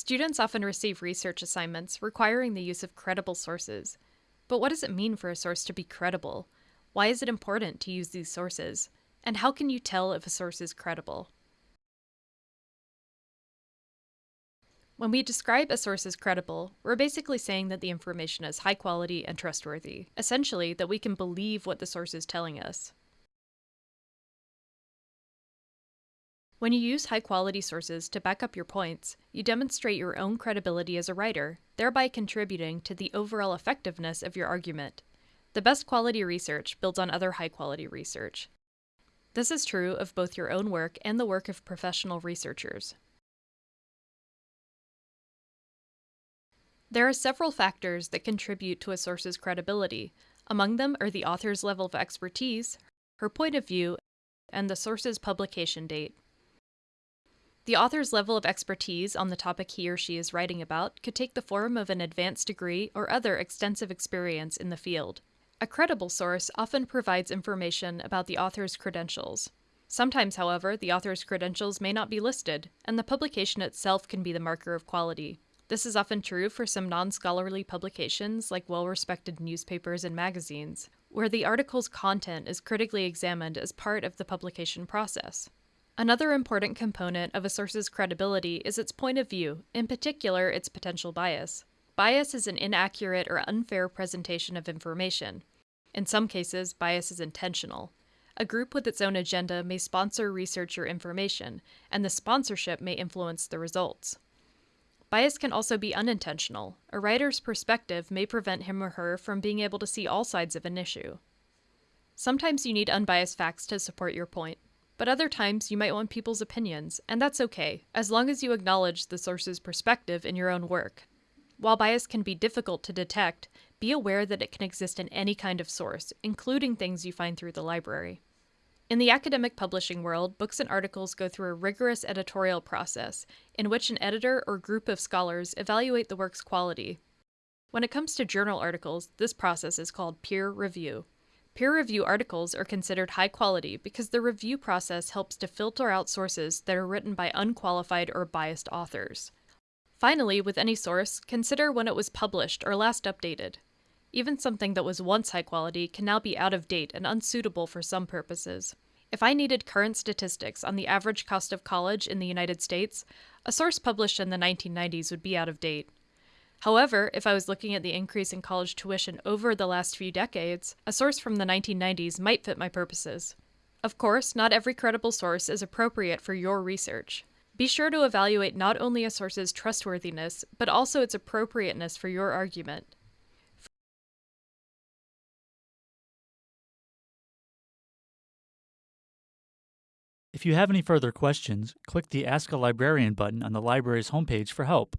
Students often receive research assignments requiring the use of credible sources. But what does it mean for a source to be credible? Why is it important to use these sources? And how can you tell if a source is credible? When we describe a source as credible, we're basically saying that the information is high quality and trustworthy, essentially that we can believe what the source is telling us. When you use high quality sources to back up your points, you demonstrate your own credibility as a writer, thereby contributing to the overall effectiveness of your argument. The best quality research builds on other high quality research. This is true of both your own work and the work of professional researchers. There are several factors that contribute to a source's credibility. Among them are the author's level of expertise, her point of view, and the source's publication date. The author's level of expertise on the topic he or she is writing about could take the form of an advanced degree or other extensive experience in the field. A credible source often provides information about the author's credentials. Sometimes, however, the author's credentials may not be listed, and the publication itself can be the marker of quality. This is often true for some non scholarly publications like well respected newspapers and magazines, where the article's content is critically examined as part of the publication process. Another important component of a source's credibility is its point of view, in particular, its potential bias. Bias is an inaccurate or unfair presentation of information. In some cases, bias is intentional. A group with its own agenda may sponsor research or information, and the sponsorship may influence the results. Bias can also be unintentional. A writer's perspective may prevent him or her from being able to see all sides of an issue. Sometimes you need unbiased facts to support your point but other times you might want people's opinions, and that's okay, as long as you acknowledge the source's perspective in your own work. While bias can be difficult to detect, be aware that it can exist in any kind of source, including things you find through the library. In the academic publishing world, books and articles go through a rigorous editorial process, in which an editor or group of scholars evaluate the work's quality. When it comes to journal articles, this process is called peer review. Peer review articles are considered high quality because the review process helps to filter out sources that are written by unqualified or biased authors. Finally, with any source, consider when it was published or last updated. Even something that was once high quality can now be out of date and unsuitable for some purposes. If I needed current statistics on the average cost of college in the United States, a source published in the 1990s would be out of date. However, if I was looking at the increase in college tuition over the last few decades, a source from the 1990s might fit my purposes. Of course, not every credible source is appropriate for your research. Be sure to evaluate not only a source's trustworthiness, but also its appropriateness for your argument. If you have any further questions, click the Ask a Librarian button on the library's homepage for help.